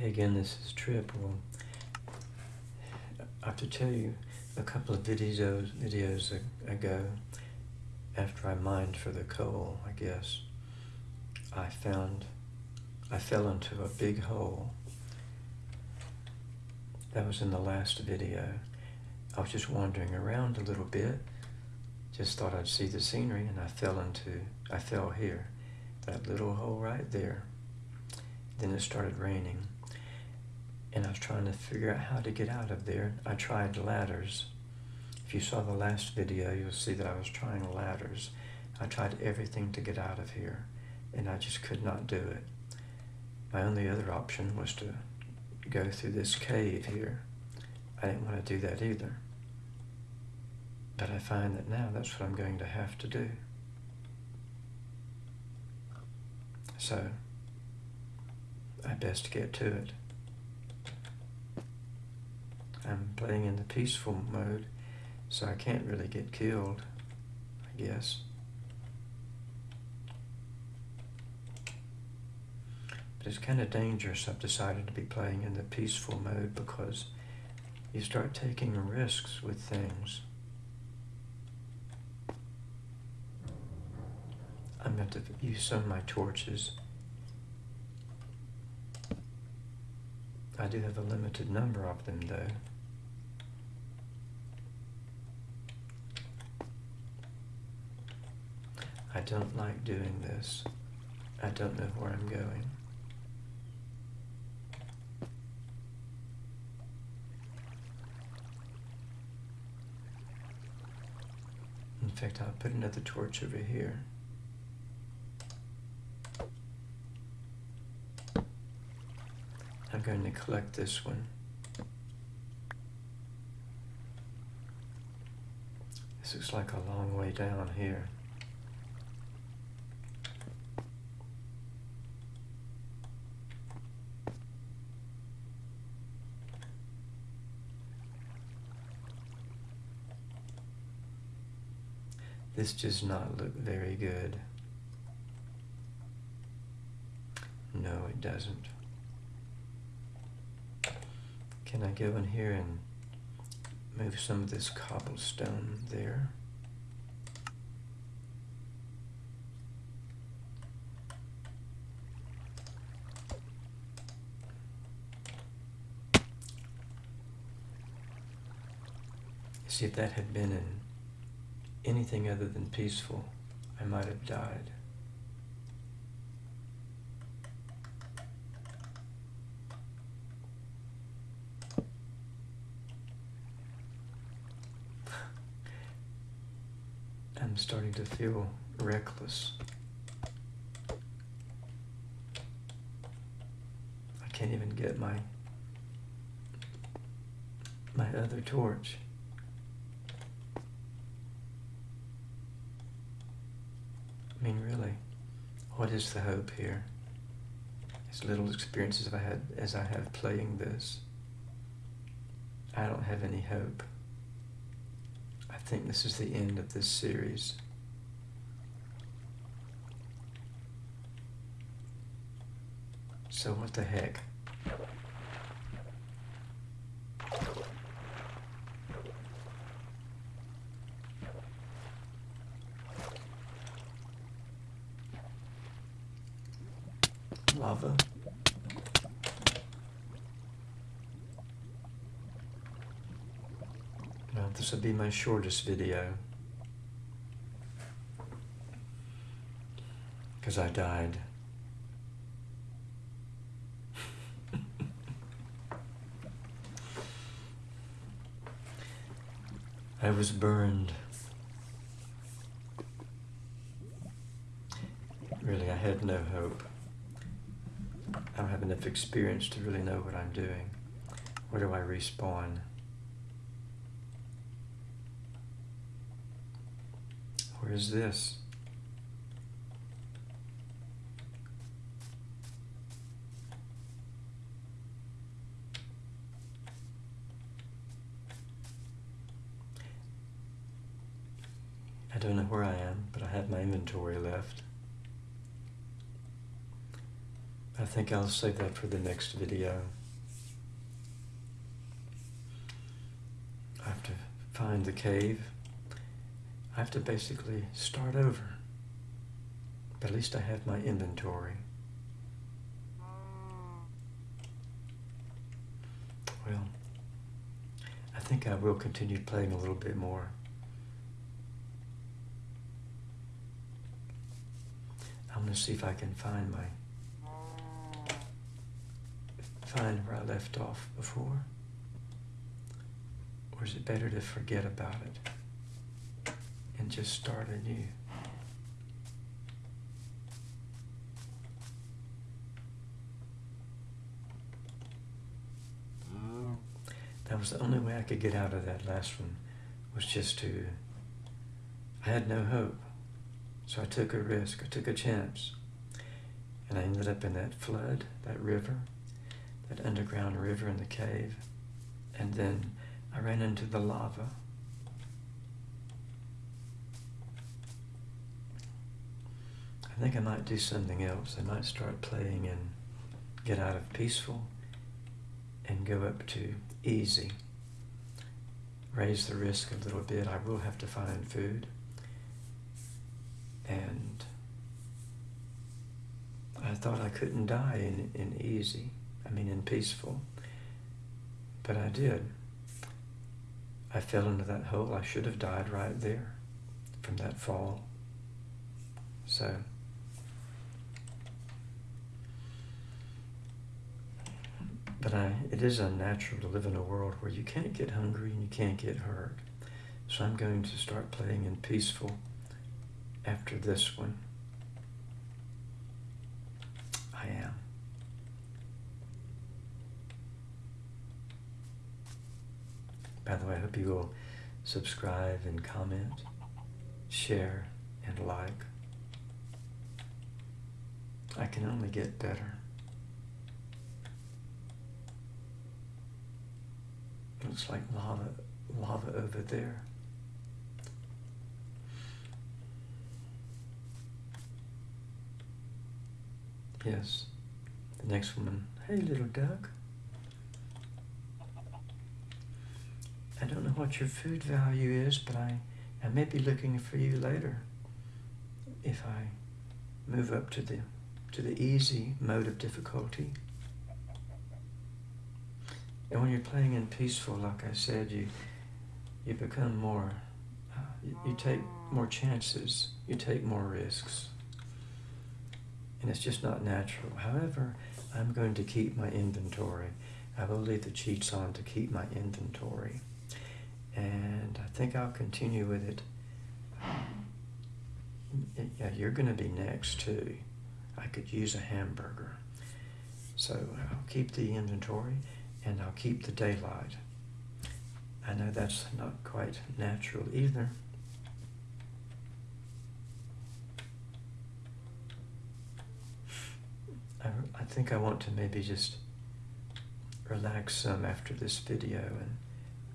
Hey again, this is Trip. Well, I have to tell you, a couple of videos videos ago, after I mined for the coal, I guess, I found I fell into a big hole. That was in the last video. I was just wandering around a little bit, just thought I'd see the scenery, and I fell into I fell here, that little hole right there. Then it started raining and I was trying to figure out how to get out of there. I tried ladders. If you saw the last video, you'll see that I was trying ladders. I tried everything to get out of here, and I just could not do it. My only other option was to go through this cave here. I didn't want to do that either. But I find that now that's what I'm going to have to do. So, I best get to it. I'm playing in the peaceful mode, so I can't really get killed, I guess. But it's kind of dangerous, I've decided to be playing in the peaceful mode because you start taking risks with things. I'm going to use some of my torches. I do have a limited number of them though. I don't like doing this. I don't know where I'm going. In fact, I'll put another torch over here. I'm going to collect this one. This looks like a long way down here. This does not look very good. No, it doesn't. Can I go in here and move some of this cobblestone there? See if that had been in anything other than peaceful, I might have died. I'm starting to feel reckless. I can't even get my my other torch. I mean, really, what is the hope here? As little experiences as I had as I have playing this, I don't have any hope. I think this is the end of this series. So what the heck? Lava. Now this will be my shortest video. Because I died. I was burned. Really, I had no hope. Enough experience to really know what I'm doing. Where do I respawn? Where is this? I don't know where I am, but I have my inventory left. I think I'll save that for the next video. I have to find the cave. I have to basically start over. But at least I have my inventory. Well, I think I will continue playing a little bit more. I'm going to see if I can find my find where I left off before? Or is it better to forget about it and just start anew? That was the only way I could get out of that last one was just to I had no hope. So I took a risk, I took a chance. And I ended up in that flood, that river, that underground river in the cave. And then I ran into the lava. I think I might do something else. I might start playing and get out of peaceful and go up to easy. Raise the risk a little bit. I will have to find food. And I thought I couldn't die in, in easy. I mean, in peaceful. But I did. I fell into that hole. I should have died right there from that fall. So, but I, it is unnatural to live in a world where you can't get hungry and you can't get hurt. So I'm going to start playing in peaceful after this one. I am. By the way, I hope you will subscribe and comment, share, and like. I can only get better. Looks like lava, lava over there. Yes. The next woman, hey little duck. Don't know what your food value is, but I, I may be looking for you later if I move up to the to the easy mode of difficulty. And when you're playing in peaceful, like I said, you you become more, uh, you, you take more chances, you take more risks. And it's just not natural. However, I'm going to keep my inventory. I will leave the cheats on to keep my inventory and I think I'll continue with it. Yeah, you're going to be next too. I could use a hamburger. So I'll keep the inventory and I'll keep the daylight. I know that's not quite natural either. I, I think I want to maybe just relax some after this video and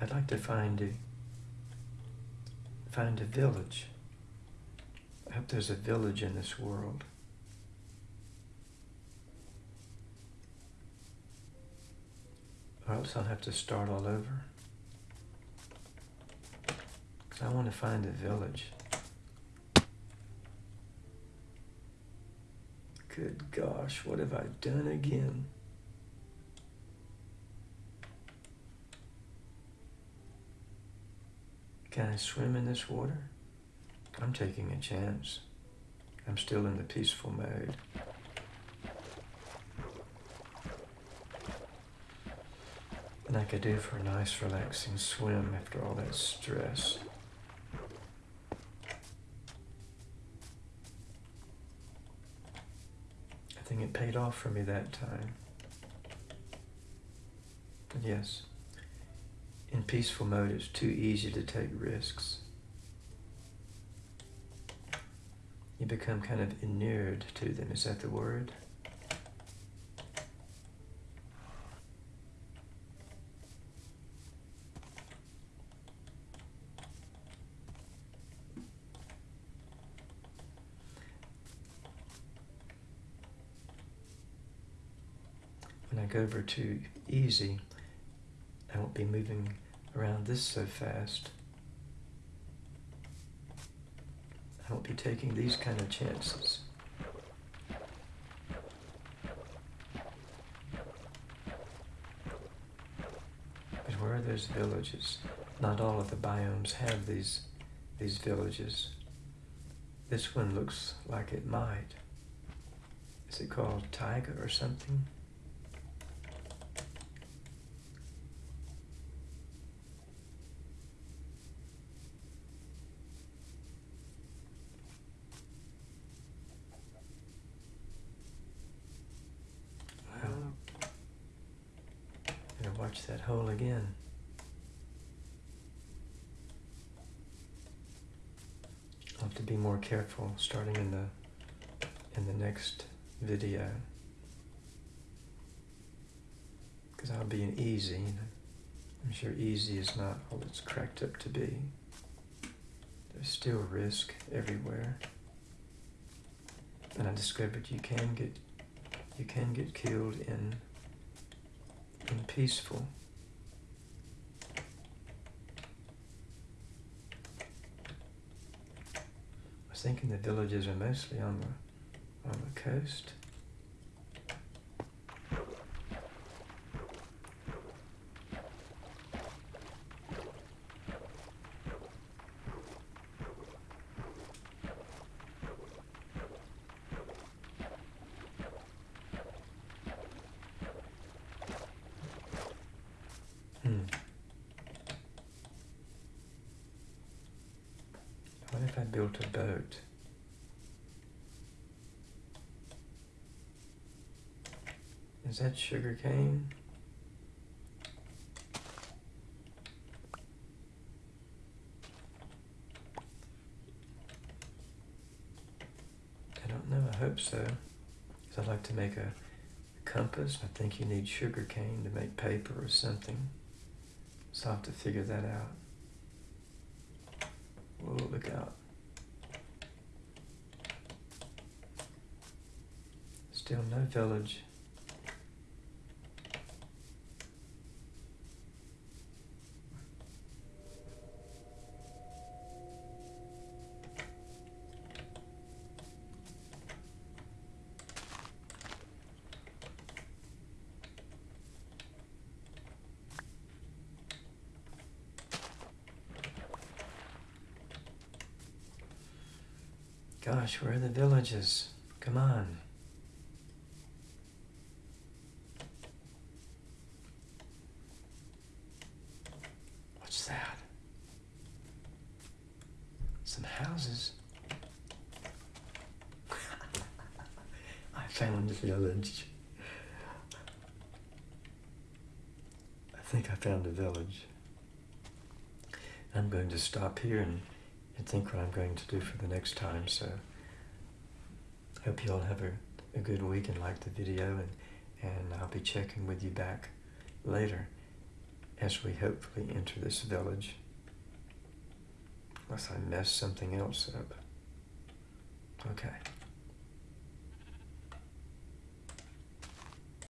I'd like to find a find a village. I hope there's a village in this world. Or else I'll have to start all over. I want to find a village. Good gosh, what have I done again? Can I swim in this water? I'm taking a chance. I'm still in the peaceful mode. And I could do for a nice relaxing swim after all that stress. I think it paid off for me that time. Yes in peaceful mode, it's too easy to take risks. You become kind of inured to them. Is that the word? When I go over to easy, I won't be moving around this so fast. I won't be taking these kind of chances. But where are those villages? Not all of the biomes have these these villages. This one looks like it might. Is it called Taiga or something? Watch that hole again. I'll have to be more careful starting in the in the next video because I'll be an easy. I'm sure easy is not all it's cracked up to be. There's still risk everywhere. And I discovered you can get you can get killed in in peaceful. I was thinking the villages are mostly on the on the coast. Hmm. What I built a boat? Is that sugar cane? I don't know, I hope so. Because I'd like to make a compass. I think you need sugar cane to make paper or something. So I'll have to figure that out. Whoa, look out. Still no village. Gosh, where are the villages? Come on. What's that? Some houses. I found a village. I think I found a village. I'm going to stop here and, and think what I'm going to do for the next time. So hope you all have a, a good week and like the video and, and I'll be checking with you back later as we hopefully enter this village. Unless I mess something else up. Okay.